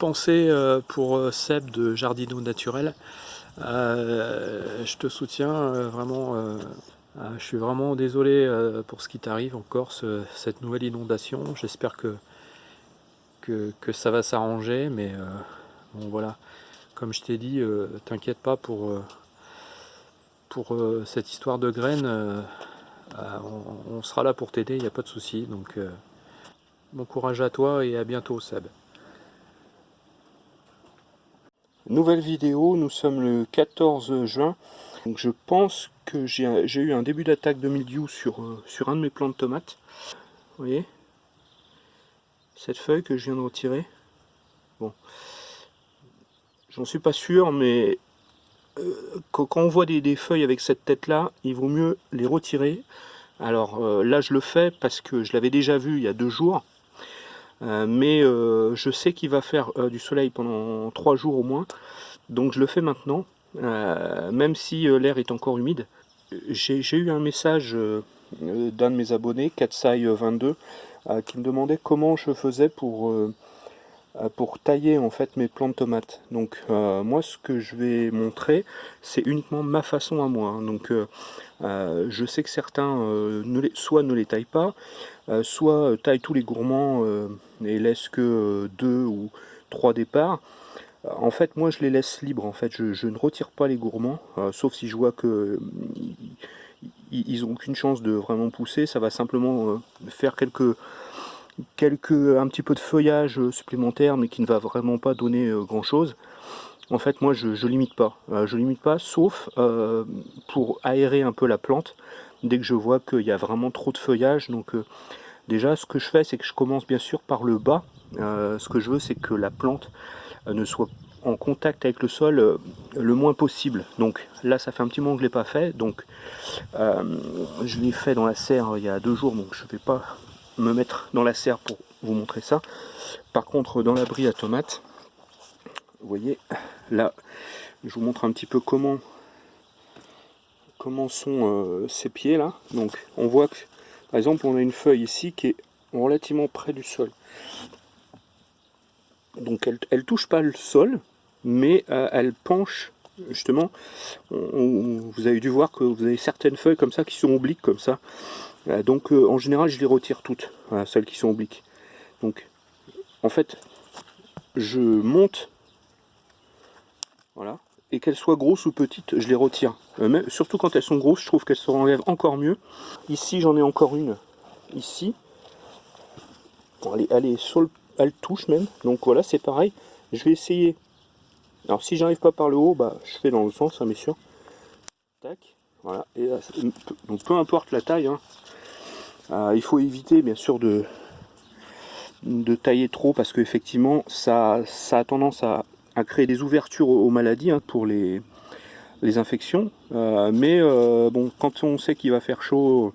pensée euh, pour euh, Seb de Jardino Naturel. Euh, je te soutiens vraiment. je suis vraiment désolé pour ce qui t'arrive en Corse, cette nouvelle inondation. J'espère que, que, ça va s'arranger, mais bon voilà. Comme je t'ai dit, t'inquiète pas pour, pour cette histoire de graines. On, on, sera là pour t'aider, il n'y a pas de souci. Donc, bon courage à toi et à bientôt Seb. Nouvelle vidéo, nous sommes le 14 juin. Je pense que j'ai eu un début d'attaque de mildiou sur, euh, sur un de mes plants de tomates. Vous voyez? Cette feuille que je viens de retirer. Bon. J'en suis pas sûr, mais euh, quand, on voit des, feuilles avec cette tête-là, il vaut mieux les retirer. Alors euh, là, je le fais parce que je l'avais déjà vu il y a deux jours. Euh, mais euh, je sais qu'il va faire euh, du soleil pendant 3 jours au moins, donc je le fais maintenant, même si l'air est encore humide. J'ai eu un message d'un de mes abonnés, Katsai22, qui me demandait comment je faisais pour, tailler en fait mes plants de tomates. Donc moi ce que je vais montrer, c'est uniquement ma façon à moi. Hein. Donc je sais que certains soit ne les taillent pas, soit taillent tous les gourmands et laisse que euh, deux ou trois départs. Euh, en fait, moi, je les laisse libres. En fait, je, ne retire pas les gourmands, euh, sauf si je vois que ils n'ont aucune chance de vraiment pousser. Ça va simplement faire quelques, un petit peu de feuillage supplémentaire, mais qui ne va vraiment pas donner grand chose. En fait, moi, je, ne limite pas. je limite pas, sauf pour aérer un peu la plante. Dès que je vois qu'il y a vraiment trop de feuillage, donc Déjà, ce que je fais, c'est que je commence bien sûr par le bas. Euh, ce que je veux, c'est que la plante euh, ne soit en contact avec le sol euh, le moins possible. Donc là, ça fait un petit moment que je ne l'ai pas fait. Donc je l'ai fait dans la serre il y a deux jours, donc je ne vais pas me mettre dans la serre pour vous montrer ça. Par contre, dans l'abri à tomates, vous voyez, là, je vous montre un petit peu comment comment sont ces pieds là. Donc on voit que par exemple, on a une feuille ici qui est relativement près du sol. Donc elle touche pas le sol, mais euh, elle penche, justement, vous avez dû voir que vous avez certaines feuilles comme ça qui sont obliques comme ça. Euh, donc euh, en général je les retire toutes, celles qui sont obliques. Donc en fait, je monte, voilà, et qu'elles soient grosses ou petites, je les retire. Euh, surtout quand elles sont grosses, je trouve qu'elles se enlèvent encore mieux. Ici, j'en ai encore une. Ici. Elle, est, sur le, elle touche même. Donc voilà, c'est pareil. Je vais essayer. Alors si j'arrive pas par le haut, bah, je fais dans le sens, hein, bien sûr. Tac. Voilà. Et donc peu importe la taille. Hein. Euh, il faut éviter bien sûr de, de tailler trop parce qu'effectivement ça, ça a tendance à créer des ouvertures aux, maladies hein, pour les, infections. Euh, mais euh, bon, quand on sait qu'il va faire chaud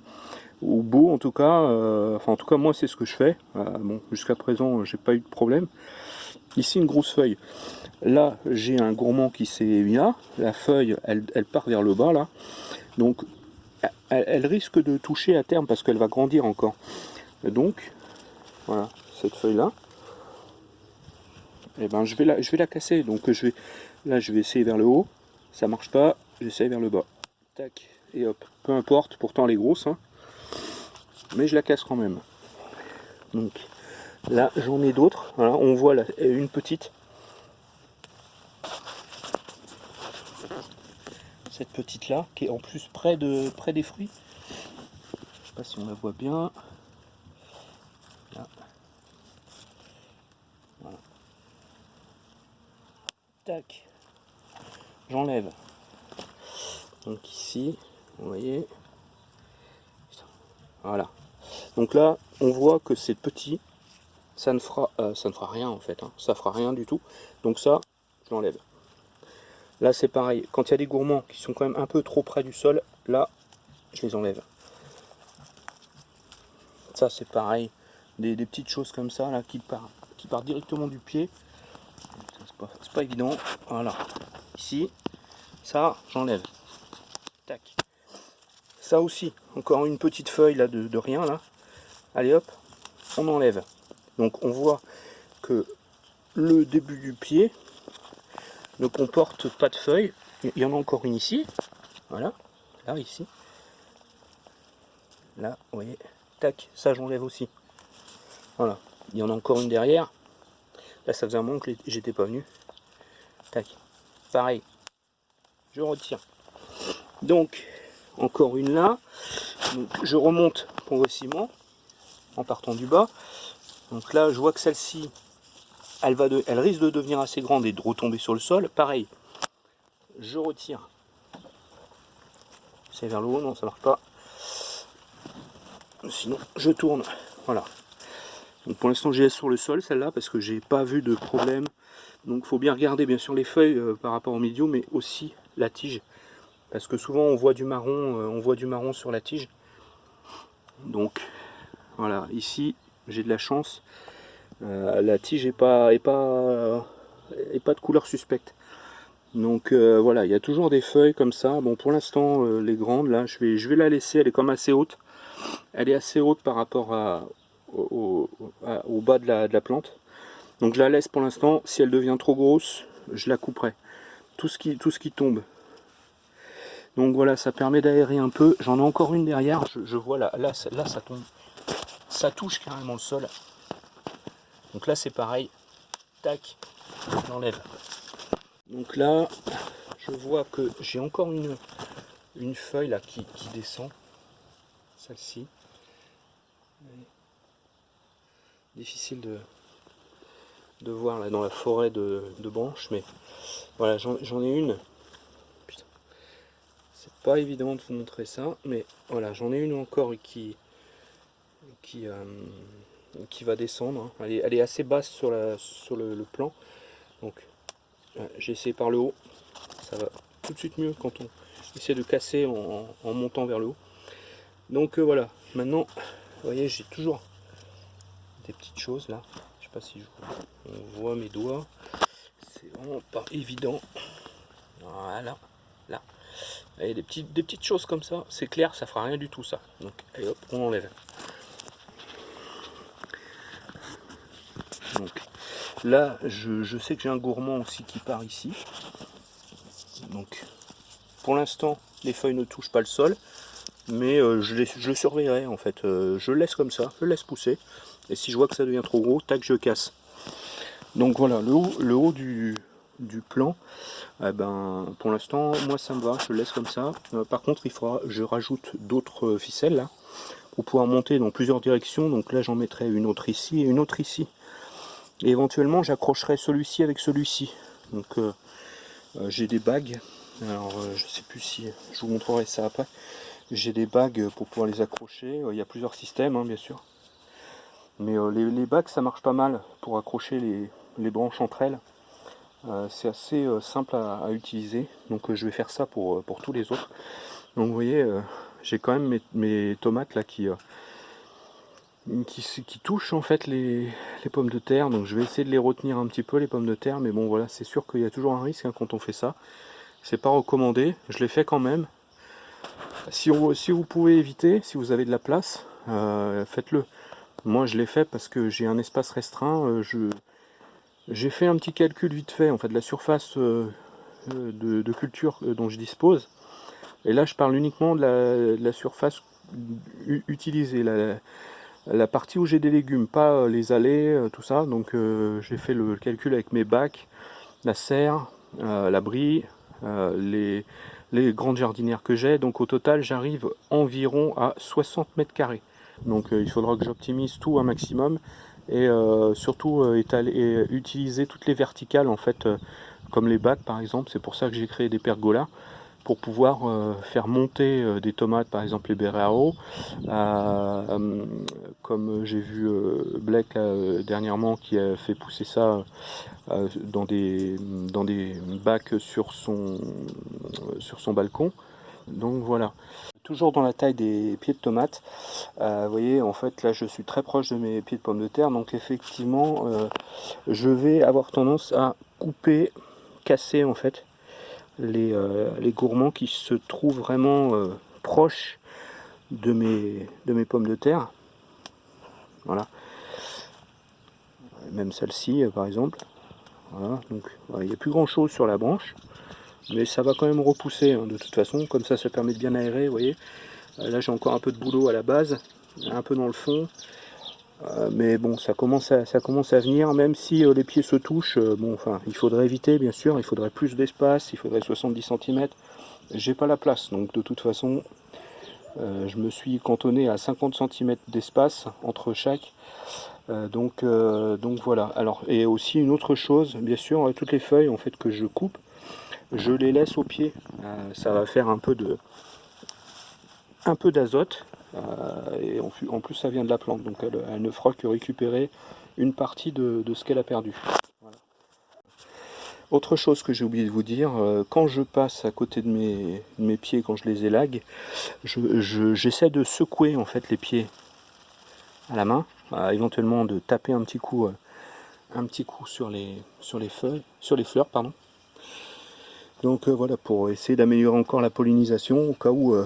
ou beau en tout cas, euh, enfin en tout cas moi c'est ce que je fais. bon, jusqu'à présent j'ai pas eu de problème. Ici une grosse feuille. Là j'ai un gourmand qui s'est mis là. La feuille elle, elle, part vers le bas là. Donc elle risque de toucher à terme parce qu'elle va grandir encore. Donc voilà cette feuille là et eh ben je vais la, je vais la casser. Donc je vais, là je vais essayer vers le haut, ça marche pas, j'essaie vers le bas. Tac, et hop, peu importe, pourtant elle est grosse, hein. mais je la casse quand même. Donc là j'en ai d'autres, voilà, on voit là, une petite. Cette petite là, qui est en plus près, de, près des fruits. Je sais pas si on la voit bien. Tac, j'enlève. Donc ici, vous voyez, voilà. Donc là, on voit que c'est petit, ça ne fera, euh, rien en fait, hein. ça fera rien du tout. Donc ça, je l'enlève. Là c'est pareil, quand il y a des gourmands qui sont quand même un peu trop près du sol, là, je les enlève. Ça c'est pareil, des, petites choses comme ça là qui partent, qui partent directement du pied c'est pas, évident. Voilà. Ici, ça, j'enlève. Tac. Ça aussi, encore une petite feuille là de, rien là. Allez hop, on enlève. Donc on voit que le début du pied ne comporte pas de feuilles. Il y en a encore une ici. Voilà. Là, ici. Là, vous voyez. Tac, ça j'enlève aussi. Voilà. Il y en a encore une derrière. Là, ça faisait un moment que j'étais pas venu. Tac. Pareil. Je retire. Donc, encore une là. je remonte progressivement en partant du bas. Donc là, je vois que celle-ci, elle, va elle risque de devenir assez grande et de retomber sur le sol. Pareil, je retire. C'est vers le haut, non, ça marche pas. Sinon, je tourne. Voilà. Donc pour l'instant, j'ai laisse sur le sol, celle-là, parce que j'ai pas vu de problème. Donc il faut bien regarder, bien sûr, les feuilles euh, par rapport au milieu, mais aussi la tige. Parce que souvent, on voit du marron, euh, on voit du marron sur la tige. Donc, voilà, ici, j'ai de la chance. Euh, la tige n'est pas, est pas, est pas de couleur suspecte. Donc voilà, il y a toujours des feuilles comme ça. Bon, pour l'instant, les grandes, là, je vais, je vais la laisser. Elle est comme assez haute. Elle est assez haute par rapport à, au, bas de la, plante. Donc je la laisse pour l'instant. Si elle devient trop grosse, je la couperai. Tout ce qui, tout ce qui tombe. Donc voilà, ça permet d'aérer un peu. J'en ai encore une derrière. Je, vois là, là, là, ça tombe. Ça touche carrément le sol. Donc là, c'est pareil. Tac, j'enlève. Donc là, je vois que j'ai encore une, une feuille là qui, descend. Celle-ci. Difficile de, de voir là dans la forêt de, branches, mais voilà, j'en ai une. C'est pas évident de vous montrer ça, mais voilà, j'en ai une encore qui, qui, euh, qui va descendre. Hein. Elle est, assez basse sur, la, sur le plan. Donc j'ai essayé par le haut, ça va tout de suite mieux quand on essaie de casser en, montant vers le haut. Donc euh, voilà, maintenant, vous voyez, j'ai toujours des petites choses là. Je sais pas si on voit mes doigts. C'est vraiment pas évident. Voilà, là. Et des petites, des petites choses comme ça, c'est clair, ça fera rien du tout ça. Donc, allez hop, on enlève. Donc, Là, je, sais que j'ai un gourmand aussi qui part ici. Donc, pour l'instant, les feuilles ne touchent pas le sol. Mais euh, je, le surveillerai en fait. Euh, je laisse comme ça, je laisse pousser. Et si je vois que ça devient trop gros, tac, je casse. Donc voilà, le haut, du, plan, eh ben, pour l'instant, moi ça me va, je le laisse comme ça. Euh, par contre, il faudra, je rajoute d'autres ficelles là, pour pouvoir monter dans plusieurs directions. Donc là, j'en mettrai une autre ici et une autre ici. Et éventuellement, j'accrocherai celui-ci avec celui-ci. Donc, euh, euh, j'ai des bagues. Alors, euh, je sais plus si je vous montrerai ça après. J'ai des bagues pour pouvoir les accrocher. il y a plusieurs systèmes, hein, bien sûr. Mais les, bagues, ça marche pas mal pour accrocher les, branches entre elles. C'est assez simple à, utiliser. Donc, je vais faire ça pour, tous les autres. Donc, vous voyez, j'ai quand même mes, tomates là qui qui, qui touche en fait les, pommes de terre. Donc je vais essayer de les retenir un petit peu les pommes de terre. Mais bon voilà, c'est sûr qu'il y a toujours un risque hein, quand on fait ça. C'est pas recommandé, je l'ai fait quand même. Si, vous pouvez éviter, si vous avez de la place, euh, faites-le. Moi je l'ai fait parce que j'ai un espace restreint. Euh, J'ai fait un petit calcul vite fait en fait de la surface euh, de, culture dont je dispose. Et là je parle uniquement de la, surface utilisée. La, la partie où j'ai des légumes, pas euh, les allées, euh, tout ça. Donc euh, j'ai fait le calcul avec mes bacs, la serre, la brie, les, grandes jardinières que j'ai. Donc au total, j'arrive environ à 60 mètres carrés. Donc il faudra que j'optimise tout un maximum et surtout étaler, utiliser toutes les verticales en fait, comme les bacs par exemple. C'est pour ça que j'ai créé des pergolas pour pouvoir euh, faire monter euh, des tomates, par exemple les Berrero, euh, comme j'ai vu Blake dernièrement qui a fait pousser ça dans, des, dans des bacs sur son, sur son balcon. Donc voilà. Toujours dans la taille des pieds de tomates, vous voyez en fait là je suis très proche de mes pieds de pommes de terre, donc effectivement je vais avoir tendance à couper, casser en fait euh, les, gourmands qui se trouvent vraiment euh, proches de mes, pommes de terre. Voilà. Même celle-ci, euh, par exemple. Voilà, donc il n'y a plus grand chose sur la branche, mais ça va quand même repousser hein, de toute façon, comme ça ça permet de bien aérer, vous voyez. Euh, là j'ai encore un peu de boulot à la base, un peu dans le fond, euh, mais bon ça commence à, ça commence à venir, même si les pieds se touchent, bon enfin il faudrait éviter bien sûr, il faudrait plus d'espace, il faudrait 70 cm, j'ai pas la place, donc de toute façon je me suis cantonné à 50 cm d'espace entre chaque, euh, donc, euh, donc voilà. Alors, et aussi une autre chose, bien sûr, toutes les feuilles en fait que je coupe, je les laisse au pied. Euh, ça va faire un peu de un peu d'azote et en, plus ça vient de la plante, donc elle, ne fera que récupérer une partie de, ce qu'elle a perdu. Autre chose que j'ai oublié de vous dire, quand je passe à côté de mes, pieds, quand je les élague, j'essaie de secouer en fait les pieds à la main éventuellement de taper un petit coup, euh, un petit coup sur les, sur les feuilles, sur les fleurs, pardon. Donc euh, voilà, pour essayer d'améliorer encore la pollinisation, au cas où euh,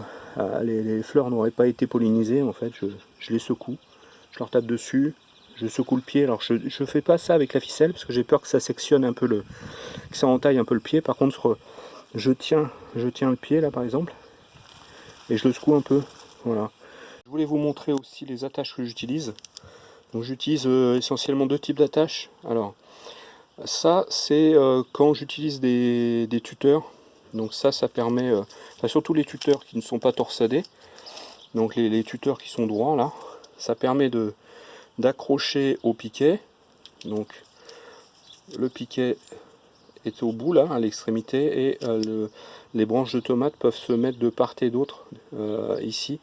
les, fleurs n'auraient pas été pollinisées, en fait, je, les secoue, je leur tape dessus, je secoue le pied. Alors je ne fais pas ça avec la ficelle parce que j'ai peur que ça sectionne un peu le, que ça entaille un peu le pied. Par contre, je tiens, je tiens le pied là par exemple et je le secoue un peu. Voilà. Je voulais vous montrer aussi les attaches que j'utilise. Donc j'utilise euh, essentiellement deux types d'attaches. Alors ça c'est euh, quand j'utilise des, tuteurs. Donc ça ça permet, euh, surtout les tuteurs qui ne sont pas torsadés. Donc les, tuteurs qui sont droits là, ça permet de d'accrocher au piquet. Donc le piquet est au bout là, à l'extrémité, et les branches de tomates peuvent se mettre de part et d'autre ici.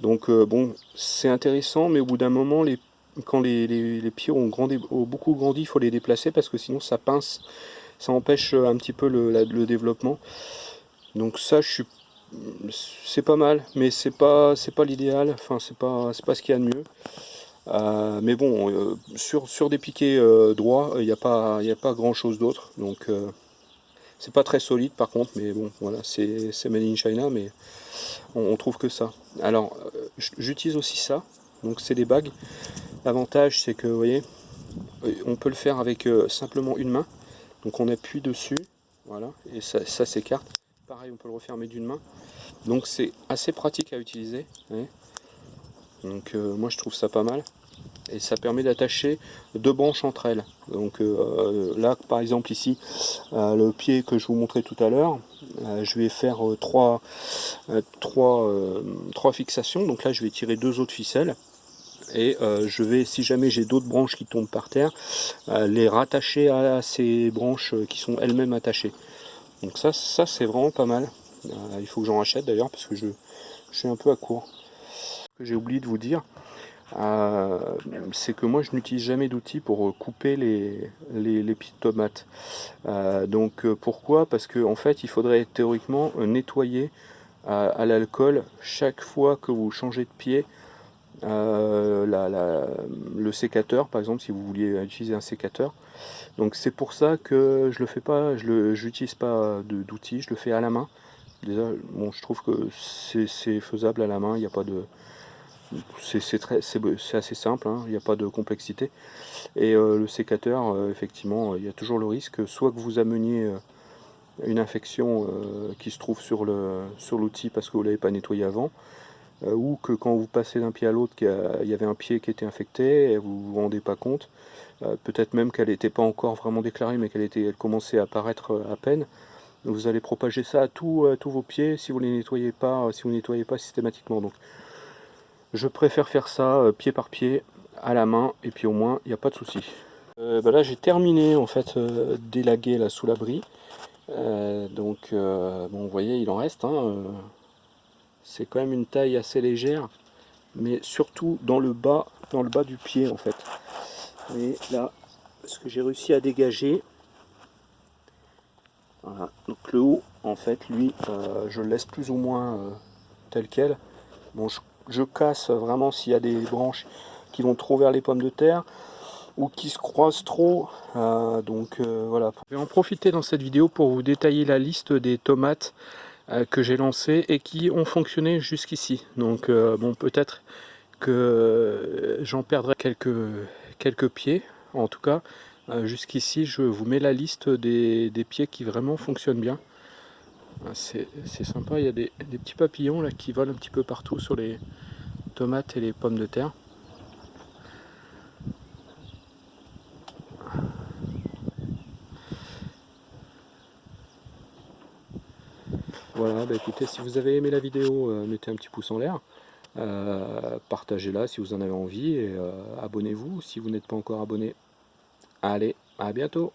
Donc bon, c'est intéressant, mais au bout d'un moment, les quand les, pieds ont, beaucoup grandi, il faut les déplacer parce que sinon ça pince, ça empêche euh, un petit peu le, développement. Donc ça, je suis, c'est pas mal, mais c'est pas, c'est pas l'idéal. Enfin, c'est pas, c'est pas ce qu'il y a de mieux. Euh, mais bon, euh, sur, sur des piquets droits, il n'y a pas, il a pas grand chose d'autre. Donc c'est pas très solide par contre, mais bon, voilà, c'est made in China, mais on trouve que ça. Alors, j'utilise aussi ça. Donc c'est des bagues L'avantage c'est que vous voyez, euh, on peut le faire avec euh, simplement une main. Donc on appuie dessus, voilà, et ça, s'écarte. Pareil, on peut le refermer d'une main. Donc c'est assez pratique à utiliser. Donc euh, moi je trouve ça pas mal. Et ça permet d'attacher deux branches entre elles. Donc là par exemple ici, le pied que je vous montrais tout à l'heure, je vais faire trois, trois, trois fixations. Donc là je vais tirer deux autres ficelles et euh, je vais, si jamais j'ai d'autres branches qui tombent par terre, euh, les rattacher à ces branches qui sont elles-mêmes attachées. Donc ça, ça c'est vraiment pas mal. Euh, il faut que j'en rachète d'ailleurs parce que je, suis un peu à court. Ce que j'ai oublié de vous dire, c'est que moi je n'utilise jamais d'outils pour couper les, les, les pieds de tomates. donc pourquoi? Parce qu'en en fait il faudrait théoriquement nettoyer à l'alcool chaque fois que vous changez de pied euh, le sécateur, par exemple, si vous vouliez utiliser un sécateur. Donc c'est pour ça que je le fais pas, je n'utilise pas d'outils, je le fais à la main. Déjà, bon, je trouve que c'est faisable à la main, il n'y a pas de... C'est assez simple, hein, il n'y a pas de complexité. Et euh, le sécateur, euh, effectivement, il y a toujours le risque, soit que vous ameniez une infection qui se trouve sur l'outil parce que vous ne l'avez pas nettoyé avant, ou que quand vous passez d'un pied à l'autre, il y avait un pied qui était infecté et vous vous rendez pas compte. Euh, peut-être même qu'elle n'était pas encore vraiment déclarée, mais qu'elle elle commençait à apparaître euh, à peine. Vous allez propager ça à, tous vos pieds si vous les nettoyez pas, si vous nettoyez pas systématiquement. Donc, je préfère faire ça pied par pied, à la main, et puis au moins il n'y a pas de souci. Bah là j'ai terminé en fait d'élaguer là sous l'abri. donc bon vous voyez il en reste. Hein, c'est quand même une taille assez légère mais surtout dans le bas dans le bas du pied en fait. Et là ce que j'ai réussi à dégager voilà. Donc le haut en fait lui euh, je le laisse plus ou moins euh, tel quel. Bon je, casse vraiment s'il y a des branches qui vont trop vers les pommes de terre ou qui se croisent trop euh, donc voilà. Je vais en profiter dans cette vidéo pour vous détailler la liste des tomates que j'ai lancé et qui ont fonctionné jusqu'ici. Donc euh, bon peut-être que j'en perdrai quelques, pieds en tout cas, Euh, jusqu'ici, je vous mets la liste des, pieds qui vraiment fonctionnent bien. Euh, c'est sympa, il y a des, petits papillons qui volent un petit peu partout sur les tomates et les pommes de terre. Voilà, bah écoutez, si vous avez aimé la vidéo, euh, mettez un petit pouce en l'air. Partagez-la si vous en avez envie et abonnez-vous si vous n'êtes pas encore abonné. Allez, à bientôt